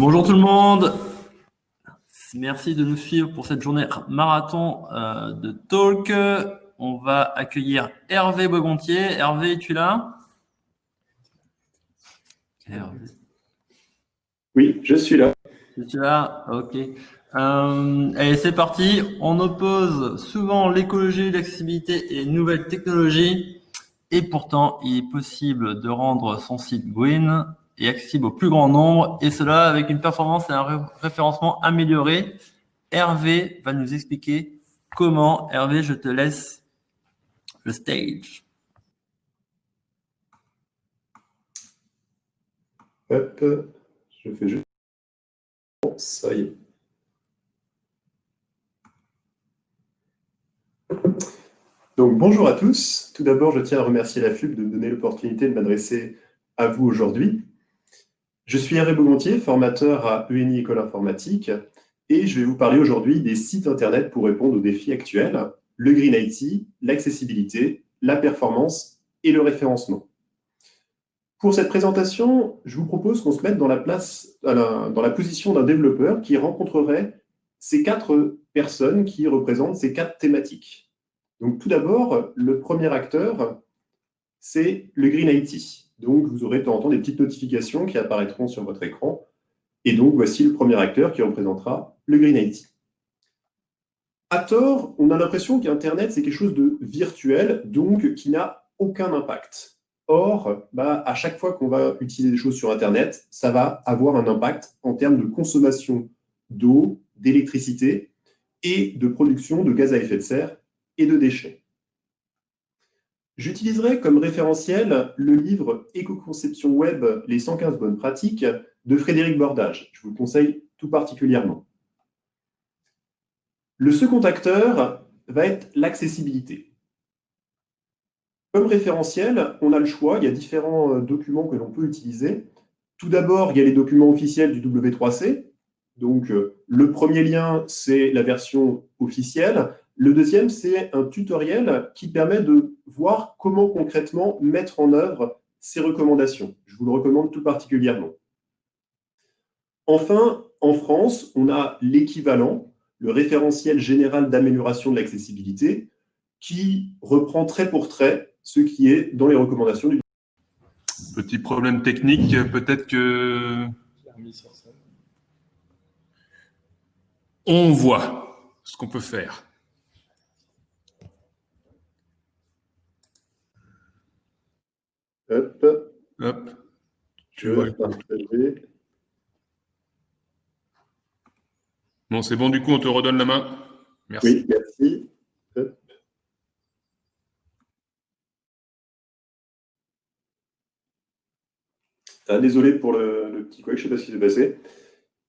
Bonjour tout le monde. Merci de nous suivre pour cette journée marathon euh, de talk. On va accueillir Hervé Bogontier. Hervé, es-tu là? Hervé. Oui, je suis là. Tu es là? Ok. Euh, allez, c'est parti. On oppose souvent l'écologie, l'accessibilité et les nouvelles technologies. Et pourtant, il est possible de rendre son site green et accessible au plus grand nombre, et cela avec une performance et un référencement amélioré. Hervé va nous expliquer comment. Hervé, je te laisse le stage. Hop, je fais juste... ça y est. Donc, bonjour à tous. Tout d'abord, je tiens à remercier la FUB de me donner l'opportunité de m'adresser à vous aujourd'hui. Je suis Hervé Beaumontier, formateur à ENI École Informatique, et je vais vous parler aujourd'hui des sites Internet pour répondre aux défis actuels, le Green IT, l'accessibilité, la performance et le référencement. Pour cette présentation, je vous propose qu'on se mette dans la, place, dans la position d'un développeur qui rencontrerait ces quatre personnes qui représentent ces quatre thématiques. Donc, tout d'abord, le premier acteur, c'est le Green IT. Donc, vous aurez de temps en temps des petites notifications qui apparaîtront sur votre écran. Et donc, voici le premier acteur qui représentera le Green IT. À tort, on a l'impression qu'Internet, c'est quelque chose de virtuel, donc qui n'a aucun impact. Or, bah, à chaque fois qu'on va utiliser des choses sur Internet, ça va avoir un impact en termes de consommation d'eau, d'électricité et de production de gaz à effet de serre et de déchets. J'utiliserai comme référentiel le livre Éco-conception web, les 115 bonnes pratiques de Frédéric Bordage. Je vous le conseille tout particulièrement. Le second acteur va être l'accessibilité. Comme référentiel, on a le choix, il y a différents euh, documents que l'on peut utiliser. Tout d'abord, il y a les documents officiels du W3C. Donc, euh, le premier lien, c'est la version officielle. Le deuxième, c'est un tutoriel qui permet de voir comment concrètement mettre en œuvre ces recommandations. Je vous le recommande tout particulièrement. Enfin, en France, on a l'équivalent, le référentiel général d'amélioration de l'accessibilité, qui reprend trait pour trait ce qui est dans les recommandations du Petit problème technique, peut-être que... On voit ce qu'on peut faire. Hop. Hop. Tu vois. partager. Bon, c'est bon, du coup, on te redonne la main. Merci. Oui, merci. Hop. Ah, désolé pour le, petit quoi, je ne sais pas ce qui s'est passé.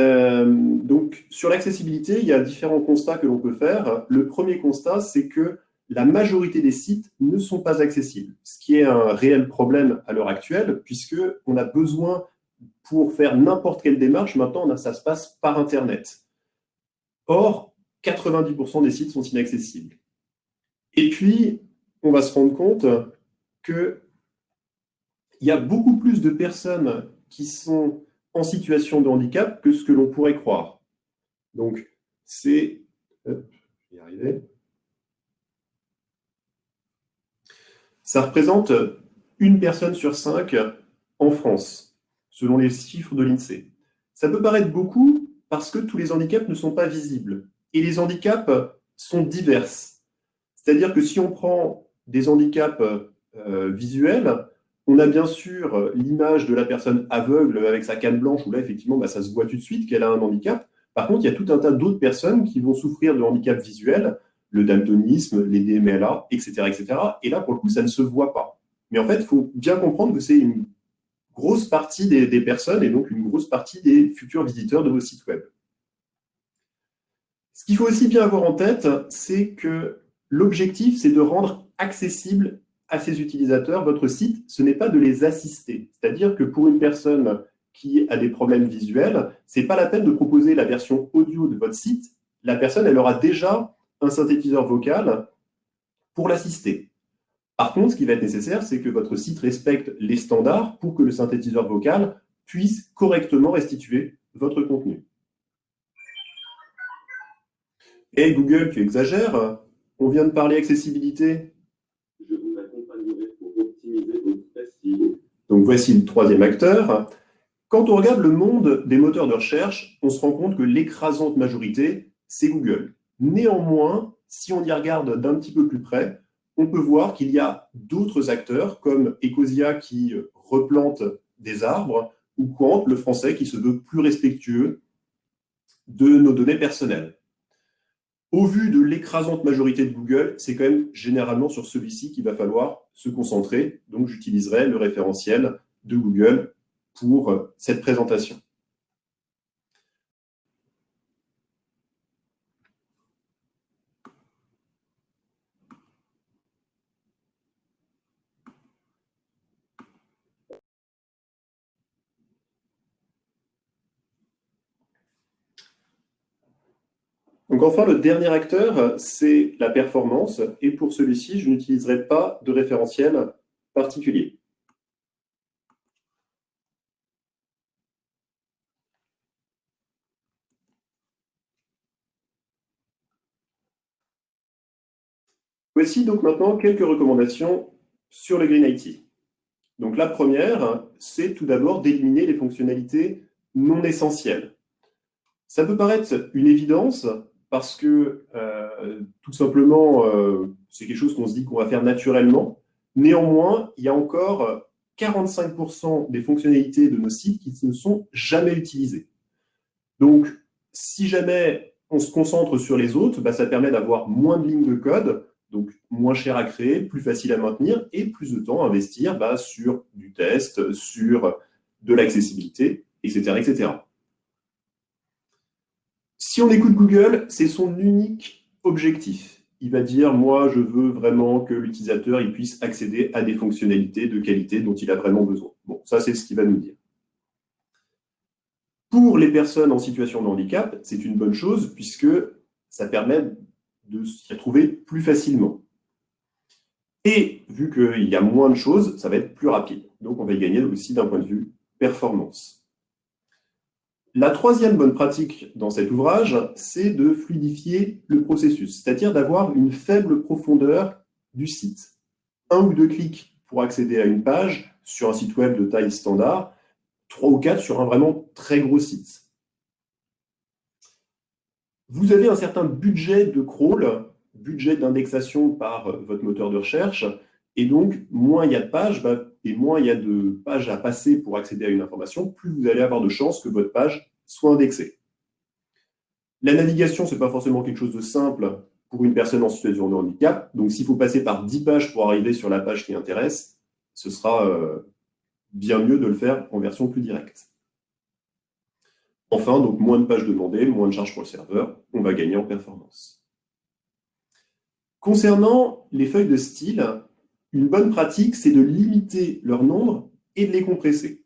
Euh, donc, sur l'accessibilité, il y a différents constats que l'on peut faire. Le premier constat, c'est que la majorité des sites ne sont pas accessibles, ce qui est un réel problème à l'heure actuelle, puisqu'on a besoin, pour faire n'importe quelle démarche, maintenant, ça se passe par Internet. Or, 90% des sites sont inaccessibles. Et puis, on va se rendre compte qu'il y a beaucoup plus de personnes qui sont en situation de handicap que ce que l'on pourrait croire. Donc, c'est... Je vais y arriver. Ça représente une personne sur cinq en France, selon les chiffres de l'INSEE. Ça peut paraître beaucoup parce que tous les handicaps ne sont pas visibles. Et les handicaps sont divers. C'est-à-dire que si on prend des handicaps euh, visuels, on a bien sûr l'image de la personne aveugle avec sa canne blanche, où là, effectivement, bah, ça se voit tout de suite qu'elle a un handicap. Par contre, il y a tout un tas d'autres personnes qui vont souffrir de handicap visuel, le daltonisme, les DMLA, etc., etc. Et là, pour le coup, ça ne se voit pas. Mais en fait, il faut bien comprendre que c'est une grosse partie des, personnes et donc une grosse partie des futurs visiteurs de vos sites web. Ce qu'il faut aussi bien avoir en tête, c'est que l'objectif, c'est de rendre accessible à ces utilisateurs votre site, ce n'est pas de les assister. C'est-à-dire que pour une personne qui a des problèmes visuels, ce n'est pas la peine de proposer la version audio de votre site. La personne, elle aura déjà un synthétiseur vocal pour l'assister. Par contre, ce qui va être nécessaire, c'est que votre site respecte les standards pour que le synthétiseur vocal puisse correctement restituer votre contenu. Et Google, tu exagères On vient de parler accessibilité. Je vous accompagnerai pour optimiser votre Donc voici le troisième acteur. Quand on regarde le monde des moteurs de recherche, on se rend compte que l'écrasante majorité, c'est Google. Néanmoins, si on y regarde d'un petit peu plus près, on peut voir qu'il y a d'autres acteurs comme Ecosia qui replante des arbres ou Quant, le français, qui se veut plus respectueux de nos données personnelles. Au vu de l'écrasante majorité de Google, c'est quand même généralement sur celui-ci qu'il va falloir se concentrer. Donc, j'utiliserai le référentiel de Google pour cette présentation. Donc enfin, le dernier acteur, c'est la performance. Et pour celui-ci, je n'utiliserai pas de référentiel particulier. Voici donc maintenant quelques recommandations sur le Green IT. Donc la première, c'est tout d'abord d'éliminer les fonctionnalités non essentielles. Ça peut paraître une évidence, parce que euh, tout simplement, euh, c'est quelque chose qu'on se dit qu'on va faire naturellement. Néanmoins, il y a encore 45% des fonctionnalités de nos sites qui ne sont jamais utilisées. Donc, si jamais on se concentre sur les autres, bah, ça permet d'avoir moins de lignes de code, donc moins cher à créer, plus facile à maintenir et plus de temps à investir bah, sur du test, sur de l'accessibilité, etc., etc. Si on écoute Google, c'est son unique objectif. Il va dire, moi, je veux vraiment que l'utilisateur puisse accéder à des fonctionnalités de qualité dont il a vraiment besoin. Bon, ça, c'est ce qu'il va nous dire. Pour les personnes en situation de handicap, c'est une bonne chose puisque ça permet de s'y retrouver plus facilement. Et vu qu'il y a moins de choses, ça va être plus rapide. Donc, on va y gagner aussi d'un point de vue performance. La troisième bonne pratique dans cet ouvrage, c'est de fluidifier le processus, c'est-à-dire d'avoir une faible profondeur du site. Un ou deux clics pour accéder à une page sur un site web de taille standard, trois ou quatre sur un vraiment très gros site. Vous avez un certain budget de crawl, budget d'indexation par votre moteur de recherche, et donc, moins il y a de pages, bah, et moins il y a de pages à passer pour accéder à une information, plus vous allez avoir de chances que votre page soit indexée. La navigation, ce n'est pas forcément quelque chose de simple pour une personne en situation de handicap. Donc, s'il faut passer par 10 pages pour arriver sur la page qui intéresse, ce sera euh, bien mieux de le faire en version plus directe. Enfin, donc moins de pages demandées, moins de charges pour le serveur, on va gagner en performance. Concernant les feuilles de style, une bonne pratique, c'est de limiter leur nombre et de les compresser.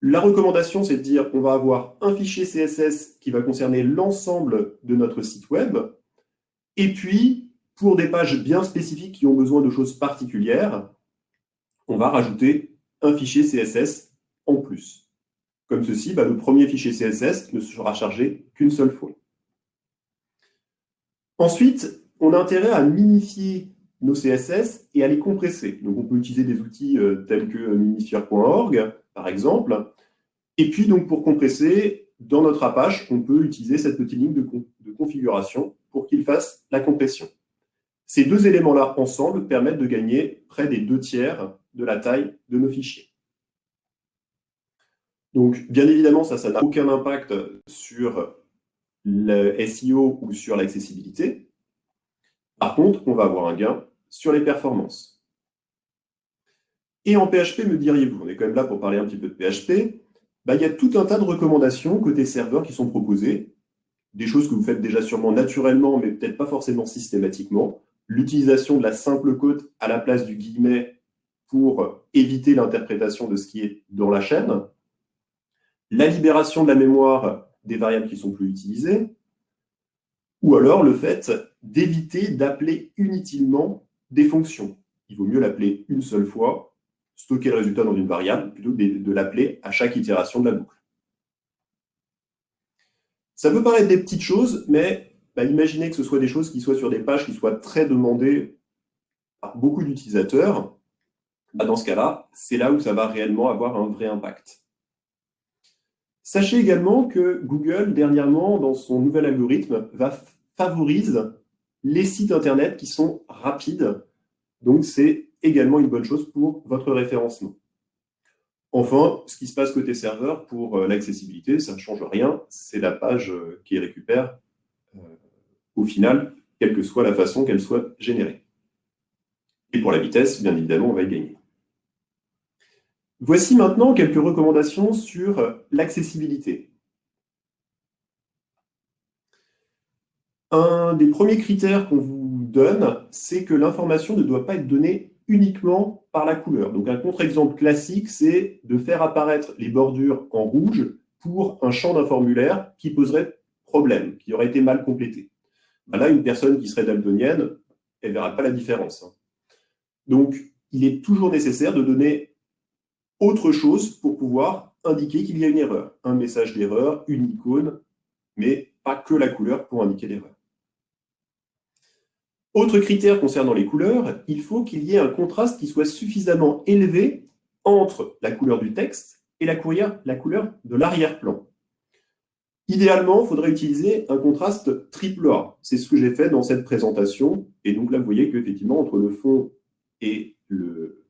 La recommandation, c'est de dire qu'on va avoir un fichier CSS qui va concerner l'ensemble de notre site web. Et puis, pour des pages bien spécifiques qui ont besoin de choses particulières, on va rajouter un fichier CSS en plus. Comme ceci, bah, le premier fichier CSS ne sera chargé qu'une seule fois. Ensuite, on a intérêt à minifier nos CSS et à les compresser. Donc, on peut utiliser des outils euh, tels que minifier.org, par exemple. Et puis, donc, pour compresser, dans notre Apache, on peut utiliser cette petite ligne de, de configuration pour qu'il fasse la compression. Ces deux éléments-là, ensemble, permettent de gagner près des deux tiers de la taille de nos fichiers. Donc, bien évidemment, ça, ça n'a aucun impact sur le SEO ou sur l'accessibilité. Par contre, on va avoir un gain sur les performances. Et en PHP, me diriez-vous, on est quand même là pour parler un petit peu de PHP, bah, il y a tout un tas de recommandations côté serveur qui sont proposées, des choses que vous faites déjà sûrement naturellement, mais peut-être pas forcément systématiquement, l'utilisation de la simple côte à la place du guillemet pour éviter l'interprétation de ce qui est dans la chaîne, la libération de la mémoire des variables qui sont plus utilisées, ou alors le fait d'éviter d'appeler inutilement des fonctions. Il vaut mieux l'appeler une seule fois, stocker le résultat dans une variable, plutôt que de, l'appeler à chaque itération de la boucle. Ça peut paraître des petites choses, mais bah, imaginez que ce soit des choses qui soient sur des pages qui soient très demandées par beaucoup d'utilisateurs. Bah, dans ce cas-là, c'est là où ça va réellement avoir un vrai impact. Sachez également que Google, dernièrement, dans son nouvel algorithme, va favorise les sites Internet qui sont rapides. Donc, c'est également une bonne chose pour votre référencement. Enfin, ce qui se passe côté serveur pour euh, l'accessibilité, ça ne change rien. C'est la page euh, qui récupère euh, au final, quelle que soit la façon qu'elle soit générée. Et pour la vitesse, bien évidemment, on va y gagner. Voici maintenant quelques recommandations sur l'accessibilité. Un des premiers critères qu'on vous donne, c'est que l'information ne doit pas être donnée uniquement par la couleur. Donc un contre-exemple classique, c'est de faire apparaître les bordures en rouge pour un champ d'un formulaire qui poserait problème, qui aurait été mal complété. Ben là, une personne qui serait daltonienne, elle ne verra pas la différence. Hein. Donc, il est toujours nécessaire de donner autre chose pour pouvoir indiquer qu'il y a une erreur. Un message d'erreur, une icône, mais pas que la couleur pour indiquer l'erreur. Autre critère concernant les couleurs, il faut qu'il y ait un contraste qui soit suffisamment élevé entre la couleur du texte et la couleur, de l'arrière-plan. Idéalement, il faudrait utiliser un contraste triple A. C'est ce que j'ai fait dans cette présentation. Et donc là, vous voyez qu'effectivement, entre le fond et le,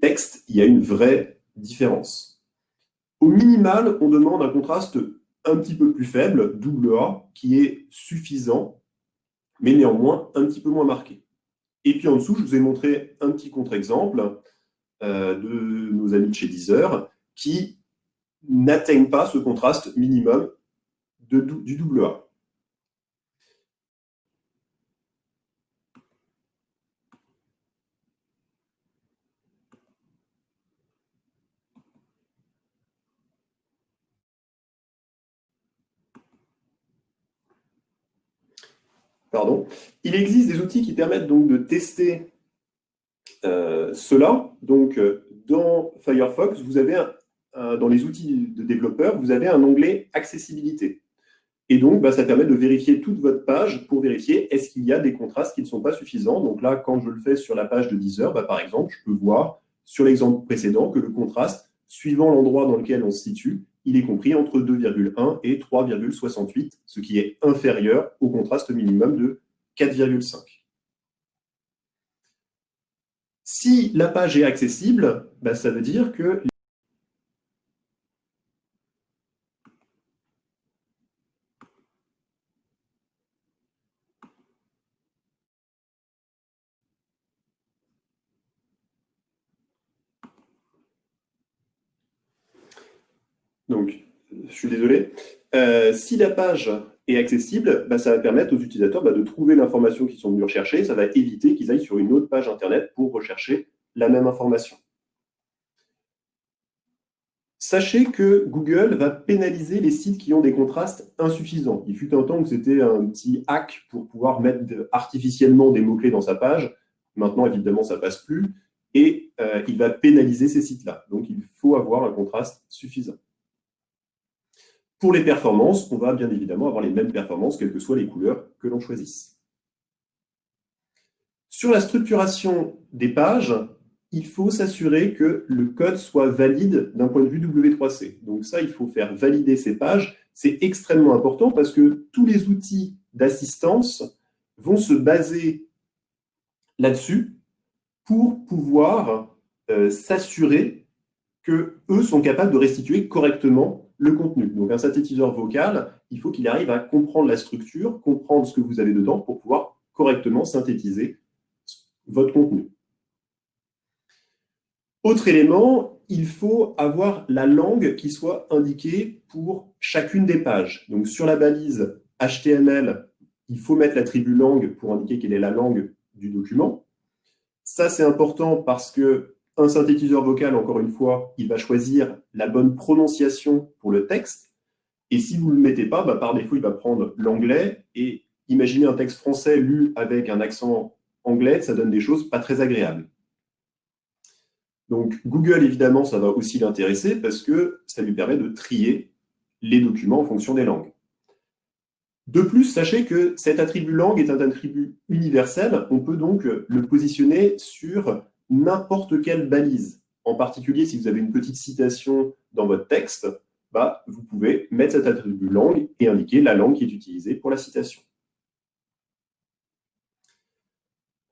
texte, il y a une vraie différence. Au minimal, on demande un contraste un petit peu plus faible, double A, qui est suffisant mais néanmoins un petit peu moins marqué. Et puis en dessous, je vous ai montré un petit contre-exemple euh, de nos amis de chez Deezer qui n'atteignent pas ce contraste minimum du double A. Il existe des outils qui permettent donc de tester euh, cela. Donc, euh, dans Firefox, dans les outils de développeurs, vous avez un onglet accessibilité. Et donc, bah, ça permet de vérifier toute votre page pour vérifier est-ce qu'il y a des contrastes qui ne sont pas suffisants. Donc là, quand je le fais sur la page de Deezer, bah, par exemple, je peux voir sur l'exemple précédent que le contraste, suivant l'endroit dans lequel on se situe, il est compris entre 2,1 et 3,68, ce qui est inférieur au contraste minimum de 4,5. Si la page est accessible, bah, ça veut dire que Donc, je suis désolé. Euh, si la page est accessible, bah, ça va permettre aux utilisateurs bah, de trouver l'information qu'ils sont venus rechercher. Ça va éviter qu'ils aillent sur une autre page Internet pour rechercher la même information. Sachez que Google va pénaliser les sites qui ont des contrastes insuffisants. Il fut un temps que c'était un petit hack pour pouvoir mettre artificiellement des mots-clés dans sa page. Maintenant, évidemment, ça ne passe plus. Et euh, il va pénaliser ces sites-là. Donc, il faut avoir un contraste suffisant. Pour les performances, on va bien évidemment avoir les mêmes performances, quelles que soient les couleurs que l'on choisisse. Sur la structuration des pages, il faut s'assurer que le code soit valide d'un point de vue W3C. Donc ça, il faut faire valider ces pages. C'est extrêmement important parce que tous les outils d'assistance vont se baser là-dessus pour pouvoir euh, s'assurer qu'eux sont capables de restituer correctement le contenu. Donc un synthétiseur vocal, il faut qu'il arrive à comprendre la structure, comprendre ce que vous avez dedans pour pouvoir correctement synthétiser votre contenu. Autre élément, il faut avoir la langue qui soit indiquée pour chacune des pages. Donc sur la balise HTML, il faut mettre l'attribut langue pour indiquer quelle est la langue du document. Ça, c'est important parce que un synthétiseur vocal, encore une fois, il va choisir la bonne prononciation pour le texte. Et si vous ne le mettez pas, bah, par défaut, il va prendre l'anglais. Et imaginez un texte français lu avec un accent anglais, ça donne des choses pas très agréables. Donc Google, évidemment, ça va aussi l'intéresser parce que ça lui permet de trier les documents en fonction des langues. De plus, sachez que cet attribut langue est un attribut universel. On peut donc le positionner sur n'importe quelle balise. En particulier, si vous avez une petite citation dans votre texte, bah, vous pouvez mettre cet attribut langue et indiquer la langue qui est utilisée pour la citation.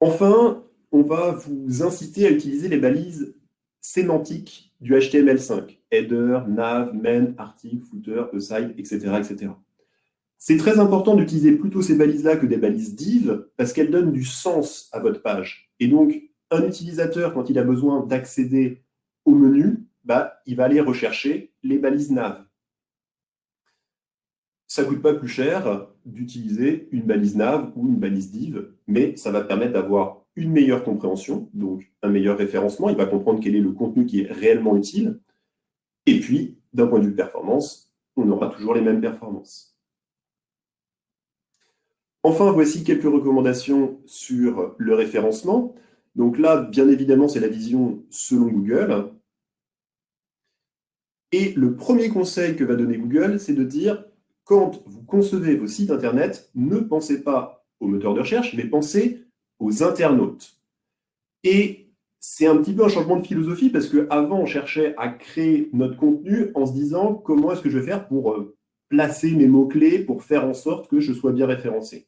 Enfin, on va vous inciter à utiliser les balises sémantiques du HTML5, header, nav, main, article, footer, aside, etc. etc. C'est très important d'utiliser plutôt ces balises-là que des balises div, parce qu'elles donnent du sens à votre page. Un utilisateur, quand il a besoin d'accéder au menu, bah, il va aller rechercher les balises nav. Ça ne coûte pas plus cher d'utiliser une balise nav ou une balise div, mais ça va permettre d'avoir une meilleure compréhension, donc un meilleur référencement. Il va comprendre quel est le contenu qui est réellement utile. Et puis, d'un point de vue performance, on aura toujours les mêmes performances. Enfin, voici quelques recommandations sur le référencement. Donc là, bien évidemment, c'est la vision selon Google. Et le premier conseil que va donner Google, c'est de dire, quand vous concevez vos sites Internet, ne pensez pas au moteur de recherche, mais pensez aux internautes. Et c'est un petit peu un changement de philosophie, parce qu'avant, on cherchait à créer notre contenu en se disant, comment est-ce que je vais faire pour euh, placer mes mots-clés, pour faire en sorte que je sois bien référencé.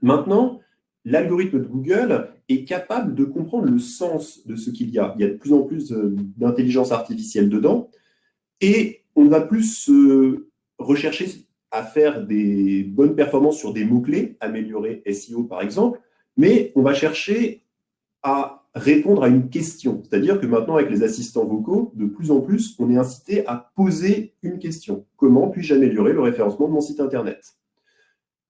Maintenant, l'algorithme de Google est capable de comprendre le sens de ce qu'il y a. Il y a de plus en plus euh, d'intelligence artificielle dedans, et on va plus rechercher à faire des bonnes performances sur des mots-clés, améliorer SEO par exemple, mais on va chercher à répondre à une question. C'est-à-dire que maintenant, avec les assistants vocaux, de plus en plus, on est incité à poser une question. Comment puis-je améliorer le référencement de mon site Internet?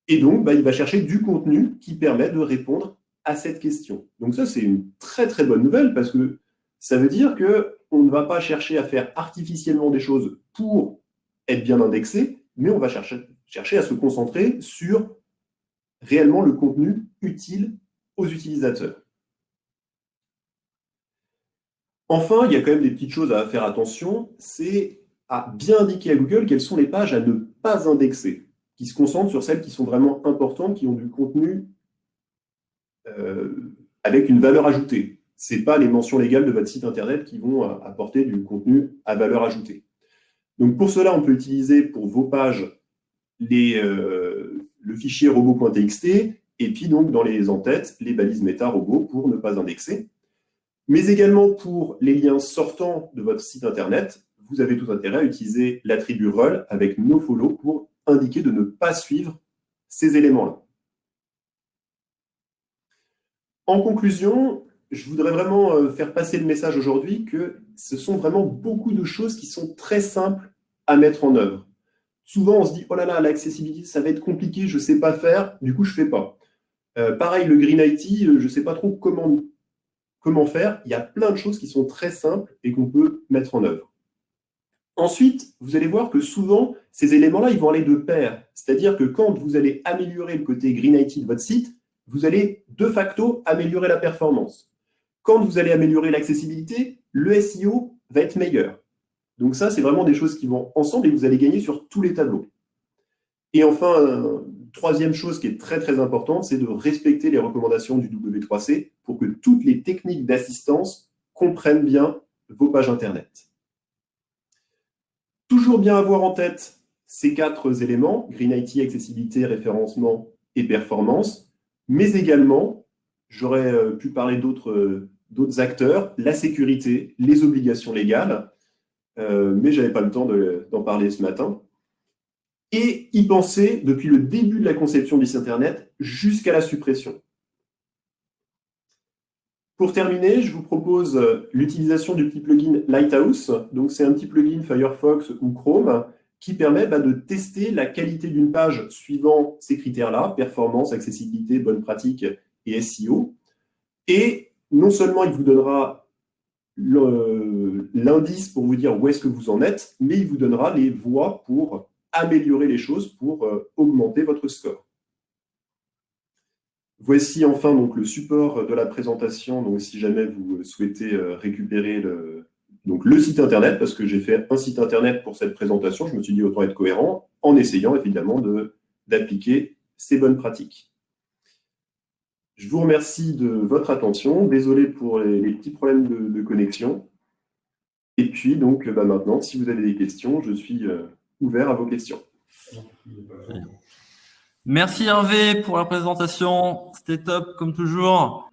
Et donc, bah, il va chercher du contenu qui permet de répondre à cette question. Donc ça, c'est une très très bonne nouvelle parce que ça veut dire qu'on ne va pas chercher à faire artificiellement des choses pour être bien indexé, mais on va chercher, chercher à se concentrer sur réellement le contenu utile aux utilisateurs. Enfin, il y a quand même des petites choses à faire attention, c'est à bien indiquer à Google quelles sont les pages à ne pas indexer, qui se concentrent sur celles qui sont vraiment importantes, qui ont du contenu avec une valeur ajoutée. Ce n'est pas les mentions légales de votre site Internet qui vont apporter du contenu à valeur ajoutée. Donc pour cela, on peut utiliser pour vos pages euh, le fichier robot.txt et puis donc dans les en-têtes, les balises méta robot pour ne pas indexer. Mais également pour les liens sortants de votre site Internet, vous avez tout intérêt à utiliser l'attribut rel avec nofollow pour indiquer de ne pas suivre ces éléments-là. En conclusion, je voudrais vraiment euh, faire passer le message aujourd'hui que ce sont vraiment beaucoup de choses qui sont très simples à mettre en œuvre. Souvent, on se dit, oh là là, l'accessibilité, ça va être compliqué, je ne sais pas faire, du coup, je ne fais pas. Euh, pareil, le Green IT, euh, je ne sais pas trop comment, comment faire. Il y a plein de choses qui sont très simples et qu'on peut mettre en œuvre. Ensuite, vous allez voir que souvent, ces éléments-là, ils vont aller de pair. C'est-à-dire que quand vous allez améliorer le côté Green IT de votre site, vous allez de facto améliorer la performance. Quand vous allez améliorer l'accessibilité, le SEO va être meilleur. Donc ça, c'est vraiment des choses qui vont ensemble et vous allez gagner sur tous les tableaux. Et enfin, troisième chose qui est très très importante, c'est de respecter les recommandations du W3C pour que toutes les techniques d'assistance comprennent bien vos pages Internet. Toujours bien avoir en tête ces quatre éléments, Green IT, accessibilité, référencement et performance, mais également, j'aurais euh, pu parler euh, d'autres acteurs, la sécurité, les obligations légales, euh, mais je n'avais pas le temps d'en parler ce matin. Et y penser depuis le début de la conception du Internet jusqu'à la suppression. Pour terminer, je vous propose l'utilisation du petit plugin Lighthouse. Donc, c'est un petit plugin Firefox ou Chrome qui permet bah, de tester la qualité d'une page suivant ces critères-là, performance, accessibilité, bonne pratique et SEO. Et non seulement il vous donnera l'indice pour vous dire où est-ce que vous en êtes, mais il vous donnera les voies pour améliorer les choses, pour euh, augmenter votre score. Voici enfin donc le support de la présentation, donc si jamais vous souhaitez euh, récupérer le, donc le site internet, parce que j'ai fait un site internet pour cette présentation, je me suis dit autant être cohérent, en essayant évidemment de d'appliquer ces bonnes pratiques. Je vous remercie de votre attention. Désolé pour les, petits problèmes de, connexion. Et puis, donc, bah, maintenant, si vous avez des questions, je suis euh, ouvert à vos questions. Merci Hervé pour la présentation. C'était top, comme toujours.